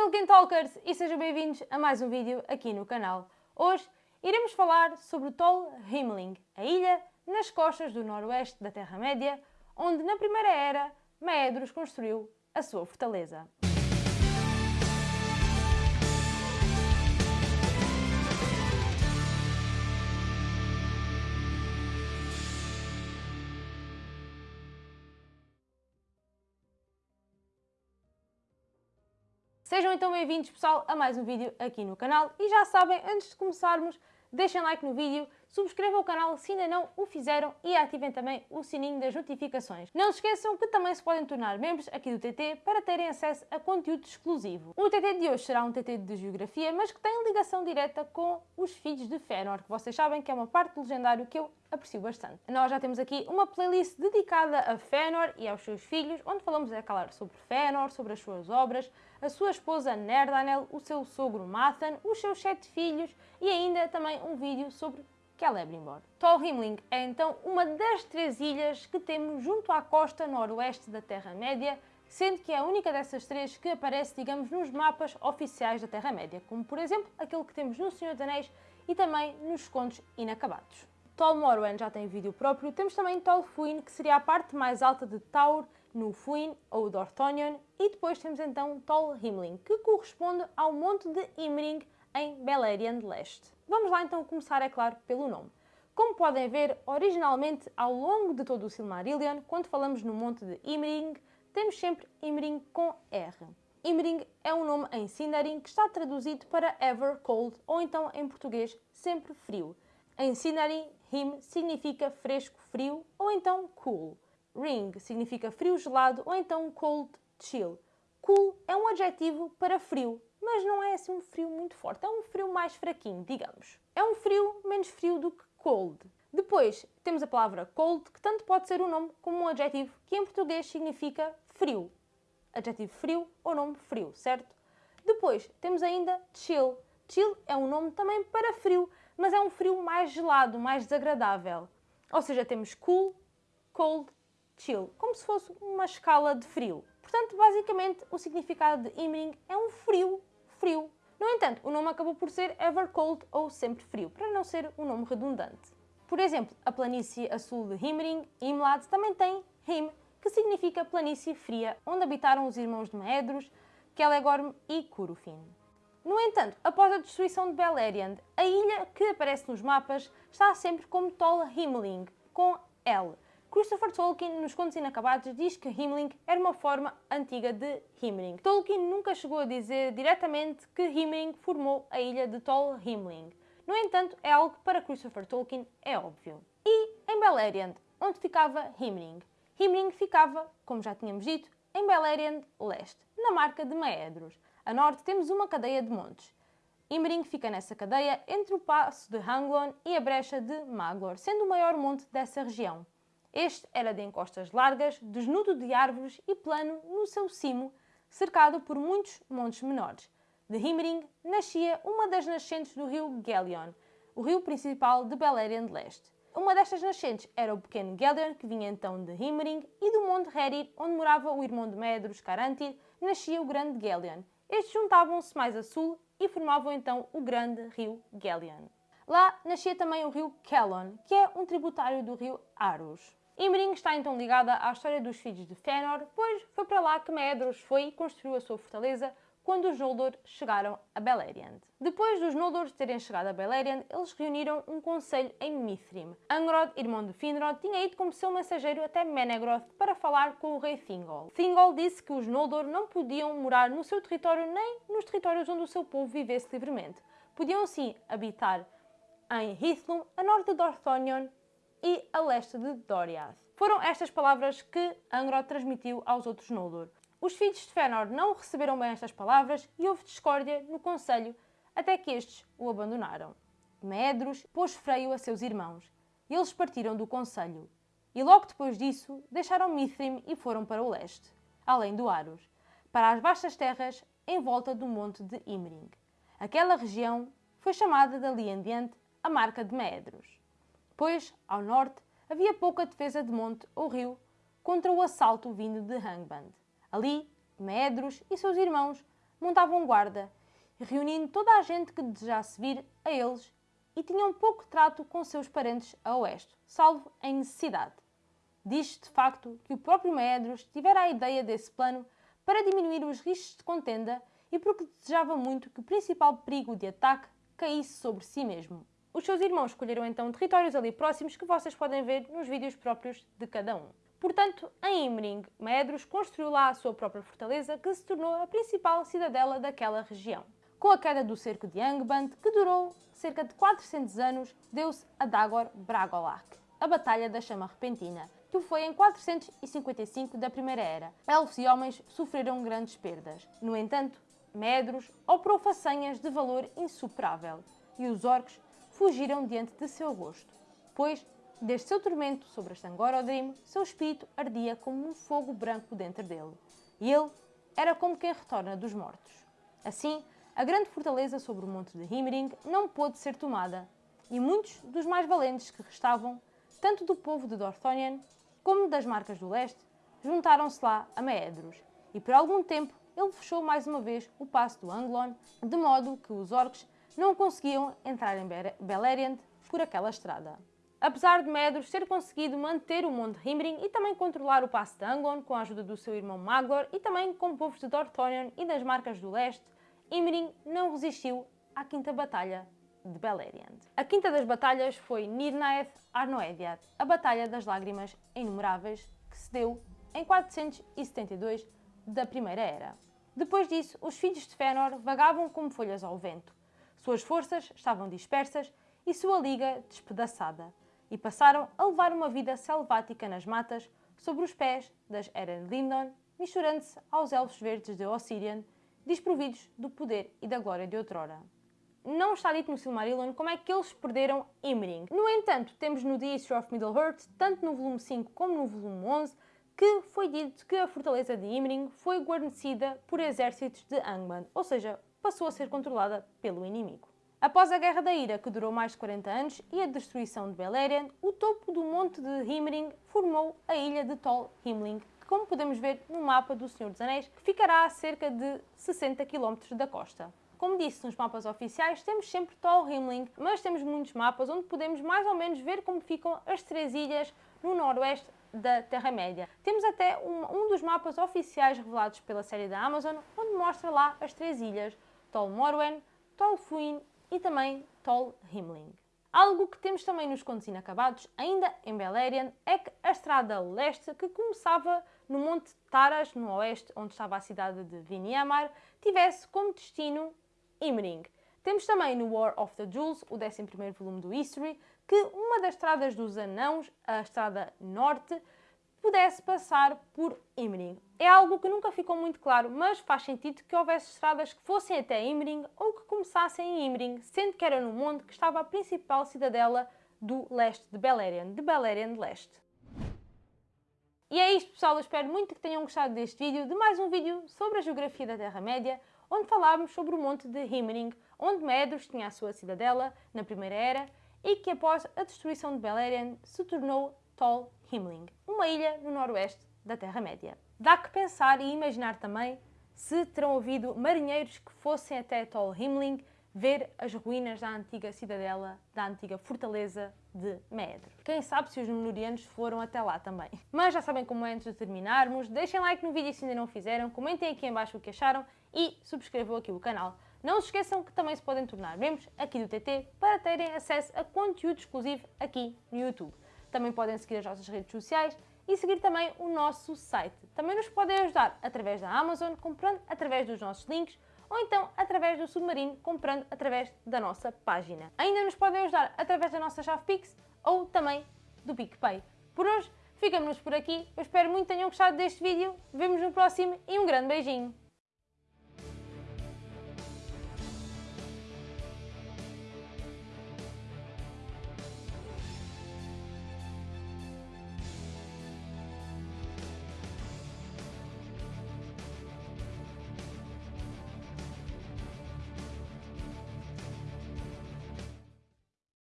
Tolkien Talkers e sejam bem-vindos a mais um vídeo aqui no canal. Hoje iremos falar sobre Tol Himling, a ilha nas costas do noroeste da Terra-média, onde na Primeira Era Maedros construiu a sua fortaleza. Sejam então bem-vindos, pessoal, a mais um vídeo aqui no canal. E já sabem, antes de começarmos, deixem like no vídeo, subscrevam o canal se ainda não o fizeram e ativem também o sininho das notificações. Não se esqueçam que também se podem tornar membros aqui do TT para terem acesso a conteúdo exclusivo. O TT de hoje será um TT de Geografia, mas que tem ligação direta com os filhos de Fëanor, que vocês sabem que é uma parte do legendário que eu aprecio bastante. Nós já temos aqui uma playlist dedicada a Fëanor e aos seus filhos, onde falamos, é claro, sobre Fëanor, sobre as suas obras, a sua esposa Nerdanel, o seu sogro Mathan, os seus sete filhos e ainda também um vídeo sobre Celebrimbor. Tol Himling é então uma das três ilhas que temos junto à costa noroeste da Terra-média, sendo que é a única dessas três que aparece, digamos, nos mapas oficiais da Terra-média, como por exemplo aquele que temos no Senhor dos Anéis e também nos Contos Inacabados. Tol Morwen já tem vídeo próprio, temos também Tol Fuin, que seria a parte mais alta de Taur, no Fuin ou Dorthonion, e depois temos então Tol Himling, que corresponde ao monte de Imring em Beleriand Leste. Vamos lá então começar, é claro, pelo nome. Como podem ver, originalmente, ao longo de todo o Silmarillion, quando falamos no monte de Imring, temos sempre Imring com R. Imring é um nome em Sindarin que está traduzido para Ever Cold, ou então em português, sempre frio. Em Sindarin, Him significa fresco, frio, ou então cool. Ring significa frio gelado ou então cold chill. Cool é um adjetivo para frio, mas não é assim um frio muito forte, é um frio mais fraquinho, digamos. É um frio menos frio do que cold. Depois temos a palavra cold, que tanto pode ser um nome como um adjetivo, que em português significa frio. Adjetivo frio ou nome frio, certo? Depois temos ainda chill. Chill é um nome também para frio, mas é um frio mais gelado, mais desagradável. Ou seja, temos cool, cold chill, como se fosse uma escala de frio. Portanto, basicamente, o significado de Imring é um frio, frio. No entanto, o nome acabou por ser Ever Cold ou Sempre Frio, para não ser um nome redundante. Por exemplo, a planície a sul de Himring, Imlad, também tem Him, que significa planície fria, onde habitaram os irmãos de Maedros, Celegorm e Curufin. No entanto, após a destruição de Beleriand, a ilha que aparece nos mapas está sempre como Tol Himling, com L, Christopher Tolkien, nos Contos Inacabados, diz que Himling era uma forma antiga de Himring. Tolkien nunca chegou a dizer diretamente que Himring formou a ilha de Tol Himling. No entanto, é algo que para Christopher Tolkien é óbvio. E em Beleriand, onde ficava Himring? Himring ficava, como já tínhamos dito, em Beleriand Leste, na marca de Maedros. A norte temos uma cadeia de montes. Imring fica nessa cadeia entre o passo de Hanglon e a brecha de Maglor, sendo o maior monte dessa região. Este era de encostas largas, desnudo de árvores e plano no seu cimo, cercado por muitos montes menores. De Himring nascia uma das nascentes do rio Gelion, o rio principal de Beleriand Leste. Uma destas nascentes era o pequeno Gelion, que vinha então de Himring, e do monte Herir, onde morava o irmão de Medros, Carantir, nascia o grande Gelion. Estes juntavam-se mais a sul e formavam então o grande rio Gelion. Lá nascia também o rio Kellon, que é um tributário do rio Arus. Imring está então ligada à história dos filhos de Fëanor, pois foi para lá que Maedhros foi e construiu a sua fortaleza quando os Noldor chegaram a Beleriand. Depois dos Noldor terem chegado a Beleriand, eles reuniram um conselho em Mithrim. Angrod, irmão de Finrod, tinha ido como seu mensageiro até Menegroth para falar com o rei Thingol. Thingol disse que os Noldor não podiam morar no seu território nem nos territórios onde o seu povo vivesse livremente. Podiam sim habitar em Hithlum, a norte de Dorthonion, e a leste de Doriath. Foram estas palavras que Angrod transmitiu aos outros Noldor. Os filhos de Fëanor não receberam bem estas palavras e houve discórdia no conselho até que estes o abandonaram. Medros pôs freio a seus irmãos e eles partiram do conselho. E logo depois disso deixaram Mithrim e foram para o leste, além do Arus, para as vastas terras em volta do monte de Imring. Aquela região foi chamada dali em diante a Marca de Medros pois, ao norte, havia pouca defesa de monte ou rio contra o assalto vindo de Hangband. Ali, Medros e seus irmãos montavam guarda, reunindo toda a gente que desejasse vir a eles e tinham pouco trato com seus parentes a oeste, salvo em necessidade. Diz de facto que o próprio Maedros tivera a ideia desse plano para diminuir os riscos de contenda e porque desejava muito que o principal perigo de ataque caísse sobre si mesmo. Os seus irmãos escolheram então territórios ali próximos que vocês podem ver nos vídeos próprios de cada um. Portanto, em Imring, Maedros construiu lá a sua própria fortaleza que se tornou a principal cidadela daquela região. Com a queda do cerco de Angband, que durou cerca de 400 anos, deu-se a Dagor Bragolak, a Batalha da Chama Repentina, que foi em 455 da Primeira Era. Elfos e homens sofreram grandes perdas. No entanto, Medros operou façanhas de valor insuperável, e os orcs fugiram diante de seu rosto, pois, desde seu tormento sobre Stangorodrim, seu espírito ardia como um fogo branco dentro dele, e ele era como quem retorna dos mortos. Assim, a grande fortaleza sobre o monte de Himring não pôde ser tomada, e muitos dos mais valentes que restavam, tanto do povo de Dorthonion como das marcas do leste, juntaram-se lá a Maedros, e por algum tempo ele fechou mais uma vez o passo do Anglon, de modo que os orcs não conseguiam entrar em Beleriand por aquela estrada. Apesar de Medros ter conseguido manter o Monte Himring e também controlar o passo de Anglon com a ajuda do seu irmão Maglor e também com povos de Dorthonion e das Marcas do Leste, Imring não resistiu à Quinta Batalha de Beleriand. A quinta das batalhas foi Nirnaeth Arnoediad, a Batalha das Lágrimas Inumeráveis, que se deu em 472 da Primeira Era. Depois disso, os filhos de Fëanor vagavam como folhas ao vento, suas forças estavam dispersas e sua liga despedaçada, e passaram a levar uma vida selvática nas matas, sobre os pés das Eren Lindon, misturando-se aos elfos verdes de Ossirian, desprovidos do poder e da glória de outrora. Não está dito no Silmarillion como é que eles perderam Imring. No entanto, temos no The History of Middle-earth, tanto no volume 5 como no volume 11, que foi dito que a fortaleza de Imring foi guarnecida por exércitos de Angband, ou seja, passou a ser controlada pelo inimigo. Após a Guerra da Ira, que durou mais de 40 anos, e a destruição de Beleriand, o topo do monte de Himring formou a ilha de Tol Himling, que como podemos ver no mapa do Senhor dos Anéis, ficará a cerca de 60 km da costa. Como disse nos mapas oficiais, temos sempre Tol Himling, mas temos muitos mapas onde podemos mais ou menos ver como ficam as três ilhas no noroeste da Terra-média. Temos até um, um, dos mapas oficiais revelados pela série da Amazon, onde mostra lá as três ilhas, Tol Morwen, Tol Fuin e também Tol Himling. Algo que temos também nos contos inacabados, ainda em Beleriand, é que a estrada leste, que começava no Monte Taras, no oeste, onde estava a cidade de Viniamar, tivesse como destino Imring. Temos também no War of the Jewels, o 11º volume do History, que uma das estradas dos anãos, a estrada norte, pudesse passar por Imring. É algo que nunca ficou muito claro, mas faz sentido que houvesse estradas que fossem até Imring ou que começassem em Imring, sendo que era no monte que estava a principal cidadela do leste de Beleriand, de Beleriand Leste. E é isto pessoal, eu espero muito que tenham gostado deste vídeo, de mais um vídeo sobre a geografia da Terra-média, onde falámos sobre o monte de Himring, onde Medros tinha a sua cidadela na Primeira Era e que após a destruição de Beleriand se tornou Tol Himling, uma ilha no noroeste da Terra-média. Dá que pensar e imaginar também se terão ouvido marinheiros que fossem até Tol Himling ver as ruínas da antiga cidadela, da antiga fortaleza de Medro. Quem sabe se os menorianos foram até lá também. Mas já sabem como é antes de terminarmos, deixem like no vídeo se ainda não fizeram, comentem aqui em baixo o que acharam e subscrevam aqui o canal. Não se esqueçam que também se podem tornar membros aqui do TT para terem acesso a conteúdo exclusivo aqui no YouTube. Também podem seguir as nossas redes sociais e seguir também o nosso site. Também nos podem ajudar através da Amazon, comprando através dos nossos links, ou então através do Submarino, comprando através da nossa página. Ainda nos podem ajudar através da nossa chave Pix ou também do PicPay. Por hoje, ficamos por aqui. Eu espero muito que tenham gostado deste vídeo. Vemos no próximo e um grande beijinho!